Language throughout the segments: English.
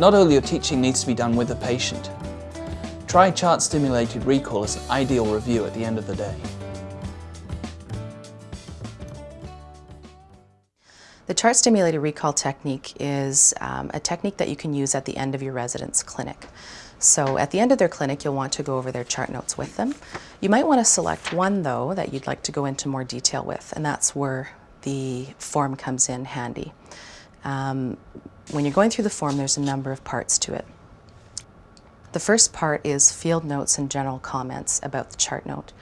Not all your teaching needs to be done with the patient. Try chart-stimulated recall as an ideal review at the end of the day. The chart stimulated recall technique is um, a technique that you can use at the end of your resident's clinic. So at the end of their clinic, you'll want to go over their chart notes with them. You might want to select one, though, that you'd like to go into more detail with, and that's where the form comes in handy. Um, when you're going through the form, there's a number of parts to it. The first part is field notes and general comments about the chart note.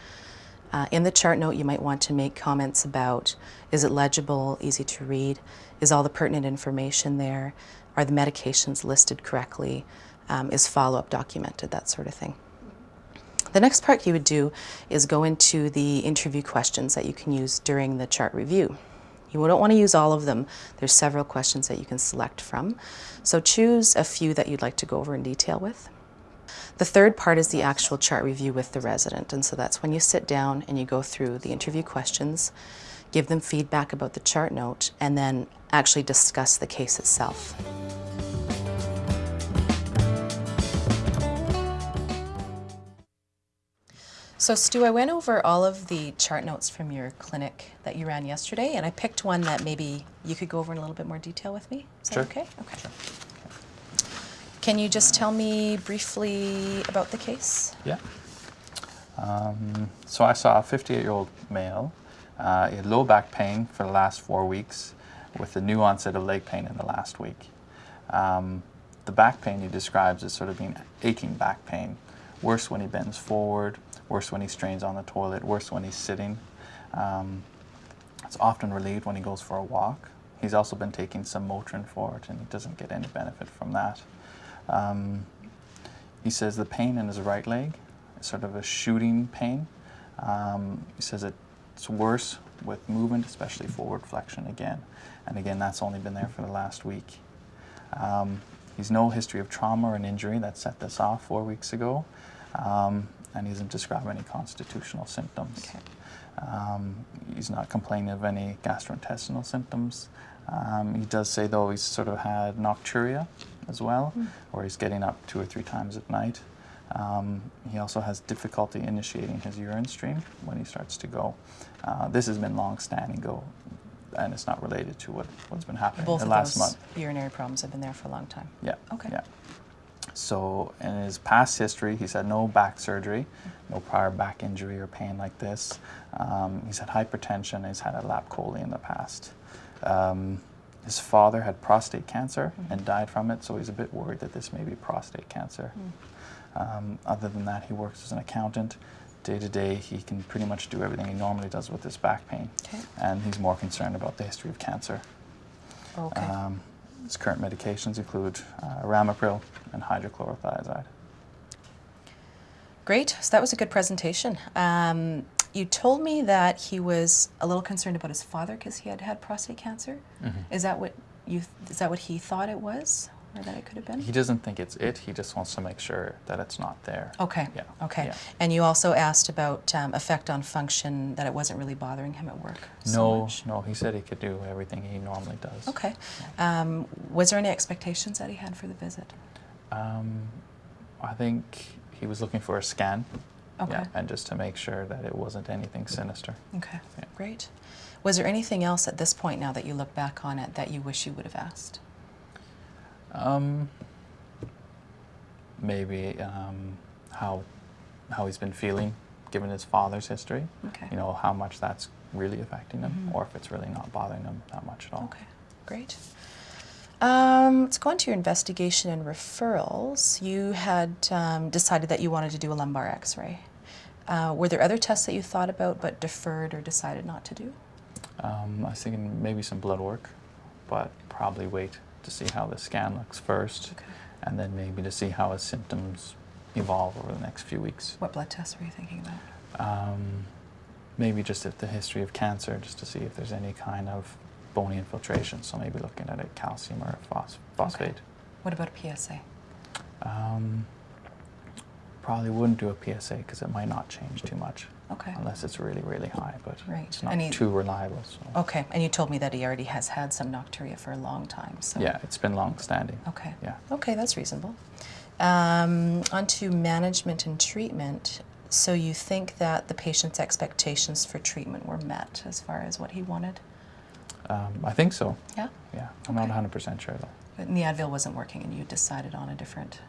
Uh, in the chart note, you might want to make comments about is it legible, easy to read, is all the pertinent information there, are the medications listed correctly, um, is follow-up documented, that sort of thing. The next part you would do is go into the interview questions that you can use during the chart review. You don't want to use all of them. There's several questions that you can select from. So choose a few that you'd like to go over in detail with. The third part is the actual chart review with the resident, and so that's when you sit down and you go through the interview questions, give them feedback about the chart note, and then actually discuss the case itself. So Stu, I went over all of the chart notes from your clinic that you ran yesterday, and I picked one that maybe you could go over in a little bit more detail with me. Is sure. that okay? Okay. Sure. Can you just tell me briefly about the case? Yeah. Um, so I saw a 58-year-old male. Uh, he had low back pain for the last four weeks with the new onset of leg pain in the last week. Um, the back pain he describes as sort of being aching back pain, worse when he bends forward, worse when he strains on the toilet, worse when he's sitting. Um, it's often relieved when he goes for a walk. He's also been taking some Motrin for it and he doesn't get any benefit from that. Um, he says the pain in his right leg is sort of a shooting pain. Um, he says it's worse with movement, especially forward flexion again. And again, that's only been there for the last week. Um, he's no history of trauma or an injury that set this off four weeks ago. Um, and he doesn't describe any constitutional symptoms. Okay. Um, he's not complaining of any gastrointestinal symptoms. Um, he does say, though, he's sort of had nocturia as well, mm. or he's getting up two or three times at night. Um, he also has difficulty initiating his urine stream when he starts to go. Uh, this has been long-standing, go, and it's not related to what, what's been happening Both the last month. urinary problems have been there for a long time. Yeah. Okay. Yeah. So in his past history, he's had no back surgery, no prior back injury or pain like this. Um, he's had hypertension, he's had a lap chole in the past. Um, his father had prostate cancer mm -hmm. and died from it, so he's a bit worried that this may be prostate cancer. Mm. Um, other than that, he works as an accountant. Day to day, he can pretty much do everything he normally does with his back pain. Okay. And he's more concerned about the history of cancer. Okay. Um, his current medications include uh, ramipril and hydrochlorothiazide. Great, so that was a good presentation. Um, you told me that he was a little concerned about his father because he had had prostate cancer. Mm -hmm. Is that what you? Is that what he thought it was? Or that it could have been? He doesn't think it's it. He just wants to make sure that it's not there. Okay. Yeah. Okay. Yeah. And you also asked about um, effect on function, that it wasn't really bothering him at work so No, much. no. He said he could do everything he normally does. Okay. Um, was there any expectations that he had for the visit? Um, I think he was looking for a scan. Okay. Yeah, and just to make sure that it wasn't anything sinister. Okay. Yeah. Great. Was there anything else at this point now that you look back on it that you wish you would have asked? Um, maybe um, how how he's been feeling given his father's history. Okay. You know how much that's really affecting him, mm -hmm. or if it's really not bothering him that much at all. Okay, great. Um, let's go on to your investigation and referrals. You had um, decided that you wanted to do a lumbar X-ray. Uh, were there other tests that you thought about but deferred or decided not to do? Um, I was thinking maybe some blood work, but probably wait to see how the scan looks first, okay. and then maybe to see how his symptoms evolve over the next few weeks. What blood tests were you thinking about? Um, maybe just at the history of cancer, just to see if there's any kind of bony infiltration. So maybe looking at a calcium or a phos phosphate. Okay. What about a PSA? Um, probably wouldn't do a PSA because it might not change too much. Okay. unless it's really, really high, but Right. it's not he- too reliable. So. Okay, and you told me that he already has had some nocturia for a long time, so. Yeah, it's been long standing. Okay. Yeah. Okay, that's reasonable. Um, on to management and treatment. So you think that the patient's expectations for treatment were met as far as what he wanted? Um, I think so. Yeah? Yeah, I'm not 100% sure though. But the Advil wasn't working and you decided on a different.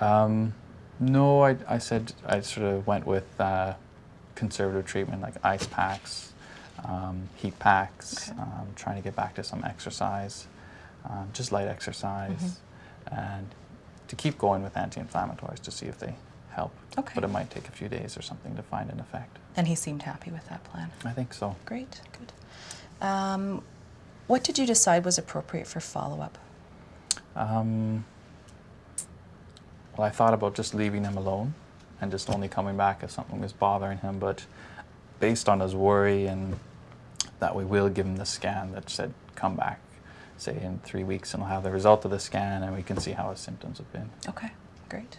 Um, no, I, I said I sort of went with uh, conservative treatment like ice packs, um, heat packs, Okay. um, trying to get back to some exercise, um, just light exercise, Mm-hmm. and to keep going with anti-inflammatories to see if they help. Okay. But it might take a few days or something to find an effect. And he seemed happy with that plan. I think so. Great, good. Um, what did you decide was appropriate for follow up? Um, well, I thought about just leaving him alone and just only coming back if something was bothering him, but based on his worry and that we will give him the scan that said come back, say in three weeks, and we'll have the result of the scan and we can see how his symptoms have been. Okay, great.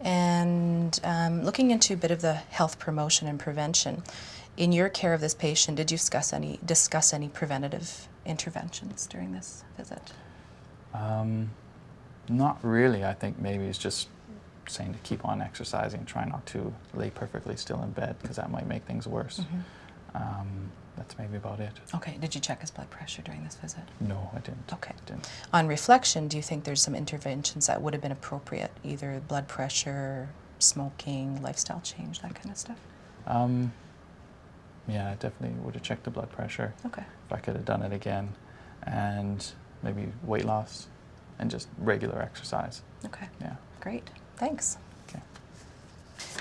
And um, looking into a bit of the health promotion and prevention, in your care of this patient, did you discuss any discuss any preventative interventions during this visit? Um, not really. I think maybe it's just saying to keep on exercising, try not to lay perfectly still in bed because that might make things worse. Um, that's maybe about it. Okay, did you check his blood pressure during this visit? No, I didn't. Okay. Didn't. On reflection, do you think there's some interventions that would have been appropriate, either blood pressure, smoking, lifestyle change, that kind of stuff? Um, yeah, I definitely would have checked the blood pressure Okay. if I could have done it again, and maybe weight loss, and just regular exercise. Okay. Yeah. Great. Thanks. Okay.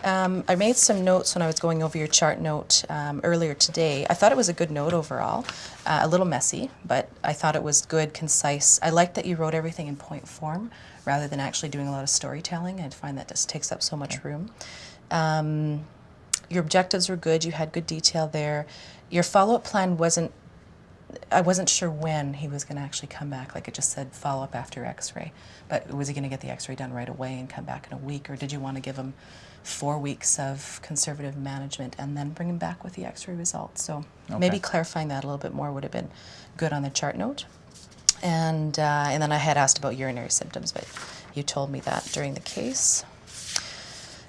Um, I made some notes when I was going over your chart note um, earlier today. I thought it was a good note overall, uh, a little messy, but I thought it was good, concise. I liked that you wrote everything in point form rather than actually doing a lot of storytelling. I find that just takes up so much room. Um, your objectives were good. You had good detail there. Your follow-up plan wasn't I wasn't sure when he was going to actually come back. Like it just said follow up after x ray. But was he going to get the x ray done right away and come back in a week? Or did you want to give him four weeks of conservative management and then bring him back with the x ray results? So maybe clarifying that a little bit more would have been good on the chart note. And, uh, and then I had asked about urinary symptoms, but you told me that during the case.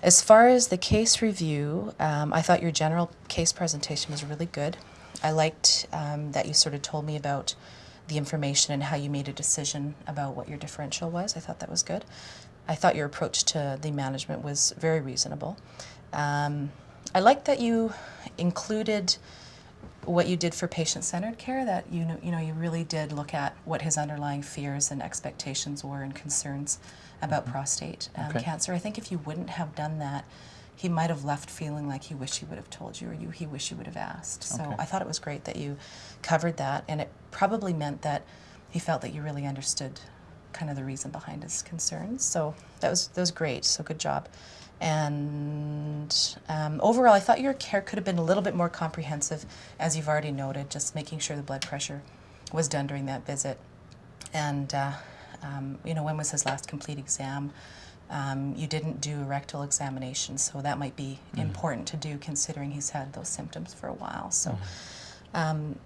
As far as the case review, um, I thought your general case presentation was really good. I liked um, that you sort of told me about the information and how you made a decision about what your differential was. I thought that was good. I thought your approach to the management was very reasonable. Um, I liked that you included what you did for patient-centered care that you know you know you really did look at what his underlying fears and expectations were and concerns about prostate um, Okay. cancer. I think if you wouldn't have done that, he might have left feeling like he wished he would have told you or you he wished he would have asked. So Okay. I thought it was great that you covered that, and it probably meant that he felt that you really understood kind of the reason behind his concerns. So that was that was great. So good job. And um, overall, I thought your care could have been a little bit more comprehensive, as you've already noted, just making sure the blood pressure was done during that visit. And, uh, um, you know, when was his last complete exam? Um, you didn't do a rectal examination, so that might be important to do considering he's had those symptoms for a while. So um,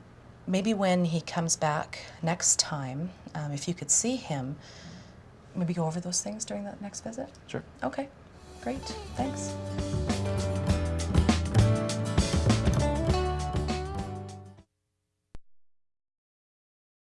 maybe when he comes back next time, um, if you could see him, maybe go over those things during that next visit. Sure. Okay, great, thanks.